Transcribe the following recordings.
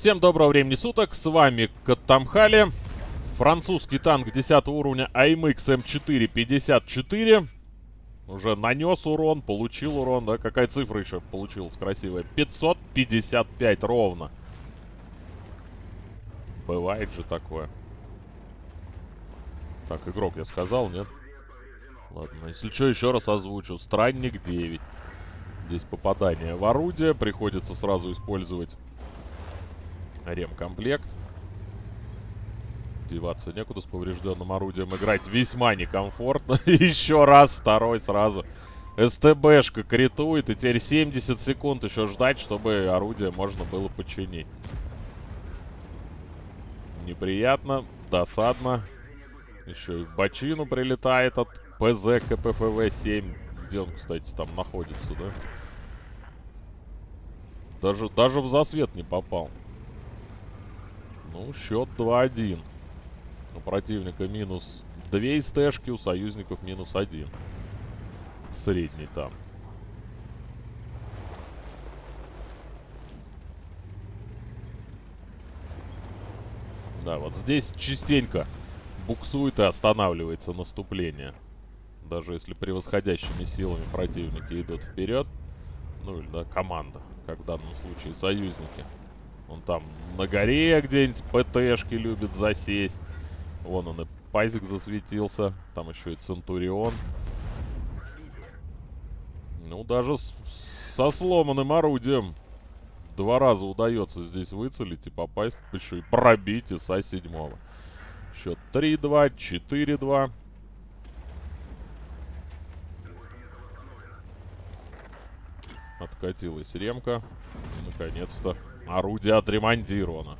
Всем доброго времени суток, с вами Каттамхали. Французский танк 10 уровня AMX M4 54. Уже нанес урон, получил урон, да? Какая цифра еще получилась красивая? 555 ровно. Бывает же такое. Так, игрок я сказал, нет? Ладно, если что, еще раз озвучу. Странник 9. Здесь попадание в орудие. Приходится сразу использовать ремкомплект. Деваться некуда с поврежденным орудием. Играть весьма некомфортно. еще раз, второй сразу. СТБшка критует. И теперь 70 секунд еще ждать, чтобы орудие можно было починить. Неприятно, досадно. Еще и в бочину прилетает от ПЗ КПФВ-7. Где он, кстати, там находится, да? Даже, даже в засвет не попал. Ну, счет 2-1. У противника минус 2 СТшки, у союзников минус 1. Средний там. Да, вот здесь частенько буксует и останавливается наступление. Даже если превосходящими силами противники идут вперед. Ну или, да, команда, как в данном случае союзники. Он там на горе где-нибудь ПТшки любит засесть. Вон он и Пайзик засветился. Там еще и Центурион. Ну, даже с, со сломанным орудием два раза удается здесь выцелить и попасть, еще и пробить ИСа седьмого. Счет 3-2, 4-2. Откатилась ремка. Наконец-то орудие отремонтировано.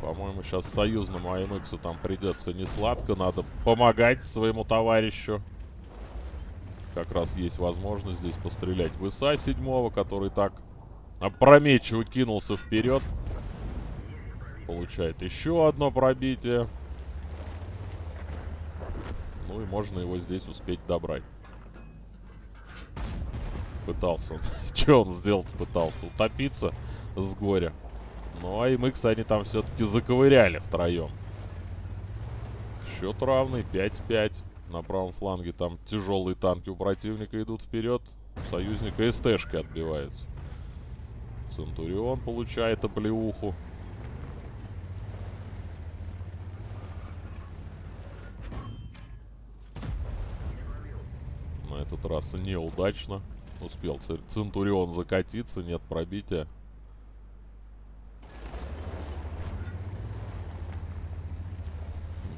По-моему, сейчас союзному АМХу там придется не сладко. Надо помогать своему товарищу. Как раз есть возможность здесь пострелять в ИСа седьмого, который так опрометчиво кинулся вперед. Получает еще одно пробитие. Ну и можно его здесь успеть добрать. Пытался. Что он сделать пытался? Утопиться с горя. Ну, а МХ они там все-таки заковыряли втроем. Счет равный, 5-5. На правом фланге там тяжелые танки у противника идут вперед. Союзника СТшки отбивается. Центурион получает оплеуху. На этот раз неудачно. Успел Центурион закатиться, нет пробития.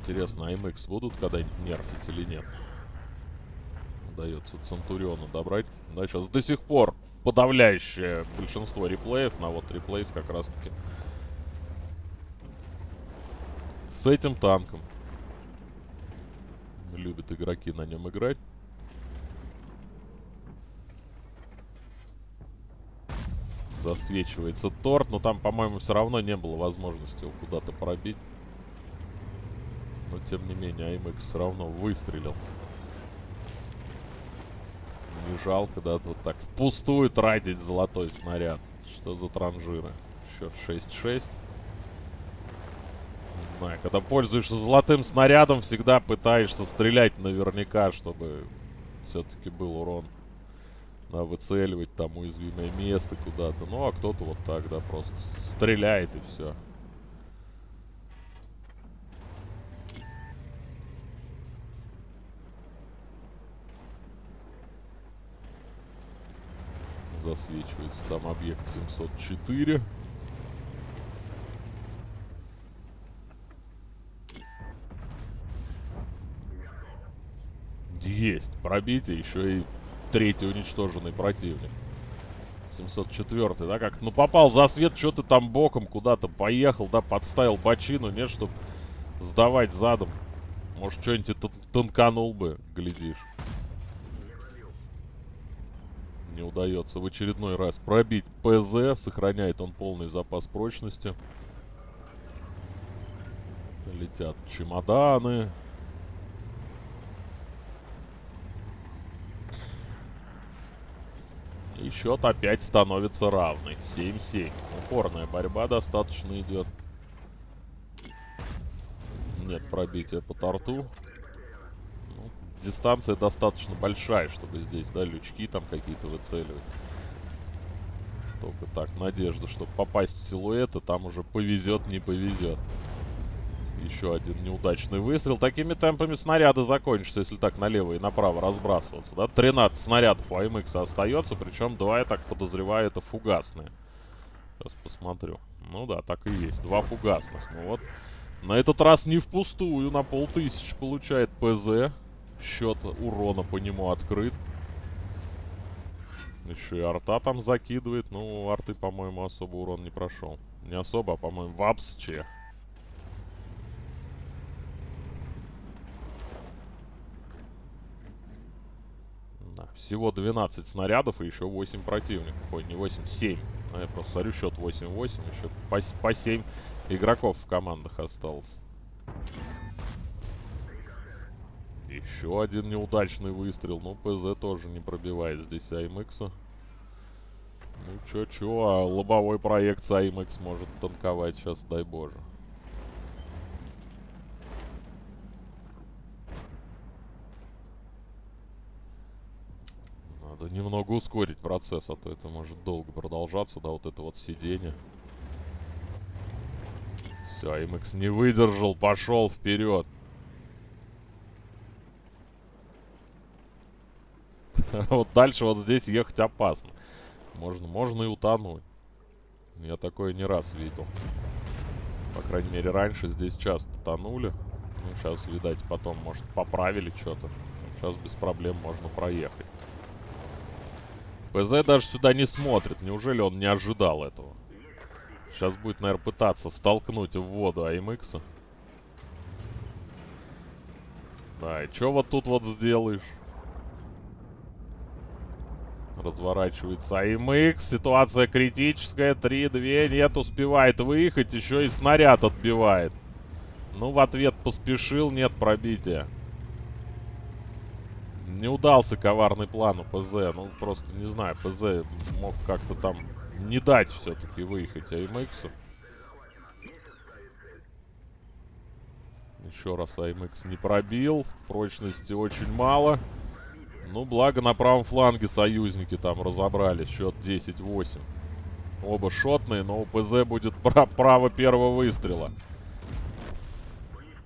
Интересно, АМХ будут когда-нибудь нерфить или нет? Удается Центуриона добрать. Да, сейчас до сих пор подавляющее большинство реплеев. На вот реплейс как раз-таки с этим танком. Любят игроки на нем играть. Засвечивается торт, но там, по-моему, все равно не было возможности его куда-то пробить. Но, тем не менее, АМХ все равно выстрелил. Не жалко, да, вот так впустую тратить золотой снаряд. Что за транжиры? Счет 6-6. Не знаю, когда пользуешься золотым снарядом, всегда пытаешься стрелять наверняка, чтобы все-таки был урон. Выцеливать там уязвимое место куда-то. Ну, а кто-то вот так, да, просто стреляет и все. Засвечивается там объект 704. Есть пробитие, еще и третий уничтоженный противник. 704 да, как, ну попал за свет, что ты там боком куда-то поехал, да, подставил бочину, нет, чтобы сдавать задом. Может, что-нибудь тонканул бы, глядишь не удается в очередной раз пробить ПЗ. Сохраняет он полный запас прочности. Летят чемоданы. И счет опять становится равный. 7-7. Упорная борьба достаточно идет. Нет пробития по торту. Ну, дистанция достаточно большая, чтобы здесь, да, лючки там какие-то выцеливать. Только так, надежда, чтобы попасть в силуэт, и там уже повезет, не повезет. Еще один неудачный выстрел. Такими темпами снаряды закончатся, если так налево и направо разбрасываться. Да? 13 снарядов у АМХ остается, причем два, я так подозреваю, это фугасные. Сейчас посмотрю. Ну да, так и есть. Два фугасных. Ну вот. На этот раз не впустую. На полтысяч получает ПЗ. Счет урона по нему открыт. Еще и арта там закидывает. Ну, арты, по-моему, особо урон не прошел. Не особо, а, по-моему, вообще. Да, всего 12 снарядов и еще 8 противников. Ой, не 8, 7. А я просто смотрю, счет 8-8. Еще по, по 7 игроков в командах осталось. Еще один неудачный выстрел. Ну, ПЗ тоже не пробивает здесь АМХ. Ну, чё-чё, а лобовой проект АМХ может танковать сейчас, дай боже. Надо немного ускорить процесс, а то это может долго продолжаться, да, вот это вот сидение. Все, АМХ не выдержал, пошел вперед. вот дальше вот здесь ехать опасно. Можно, можно и утонуть. Я такое не раз видел. По крайней мере, раньше здесь часто тонули. Ну, сейчас, видать, потом, может, поправили что-то. Сейчас без проблем можно проехать. ПЗ даже сюда не смотрит. Неужели он не ожидал этого? Сейчас будет, наверное, пытаться столкнуть в воду АМХ. Да, и что вот тут вот сделаешь? Разворачивается АМХ. Ситуация критическая. 3-2. Нет, успевает выехать. Еще и снаряд отбивает. Ну, в ответ поспешил. Нет пробития. Не удался коварный план у ПЗ. Ну, просто, не знаю, ПЗ мог как-то там не дать все-таки выехать АМХ. Еще раз АМХ не пробил. Прочности очень мало. Ну, благо на правом фланге союзники там разобрались. Счет 10-8. Оба шотные, но у ПЗ будет право первого выстрела.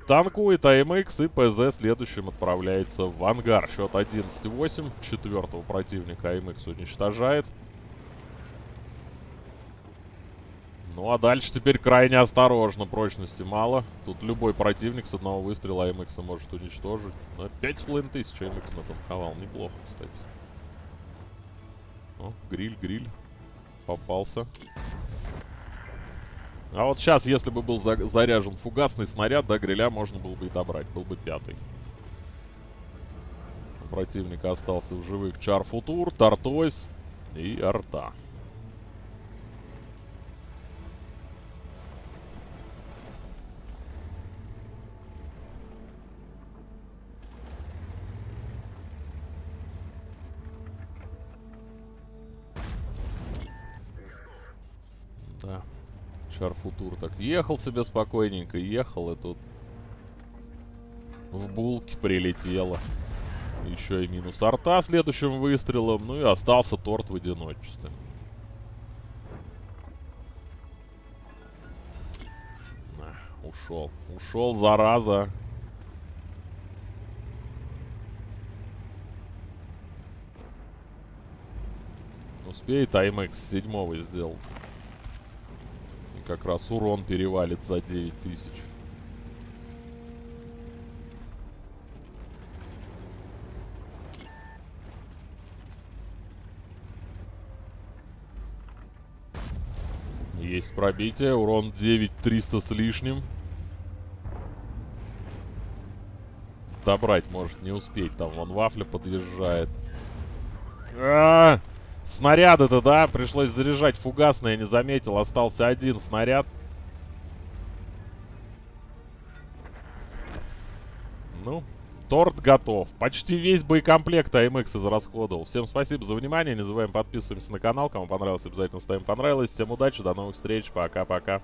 Танкует АМХ и ПЗ следующим отправляется в ангар. Счет 11-8. Четвертого противника АМХ уничтожает. Ну а дальше теперь крайне осторожно, прочности мало. Тут любой противник с одного выстрела АМХ может уничтожить. Но 5,5 тысяч АМХ натанковал. Неплохо, кстати. О, гриль, гриль. Попался. А вот сейчас, если бы был за заряжен фугасный снаряд, да, гриля можно было бы и добрать. Был бы пятый. У противника остался в живых Чар Футур, Тартойс и Арта. Да. Шарфутур так ехал себе спокойненько, ехал, и тут в булке прилетело. Еще и минус арта следующим выстрелом. Ну и остался торт в одиночестве. Ушел. Ушел, зараза. Успеет АМХ седьмого сделал как раз урон перевалит за 9000. Есть пробитие, урон 9300 с лишним. Добрать может не успеть, там вон вафля подъезжает. А -а -а! Снаряды-то, да, пришлось заряжать фугасный, я не заметил. Остался один снаряд. Ну, Торт готов. Почти весь боекомплект АМХ израсходовал. Всем спасибо за внимание. Не забываем подписываемся на канал. Кому понравилось, обязательно ставим понравилось. Всем удачи, до новых встреч. Пока-пока.